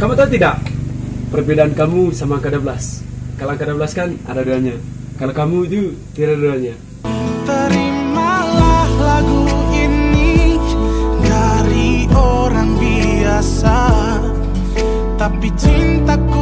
Kamu tahu tidak perbedaan kamu sama angka 12? Kalau angka 12 kan ada duanya. Kalau kamu itu tidak ada duanya. Terimalah lagu ini dari orang biasa Tapi cintaku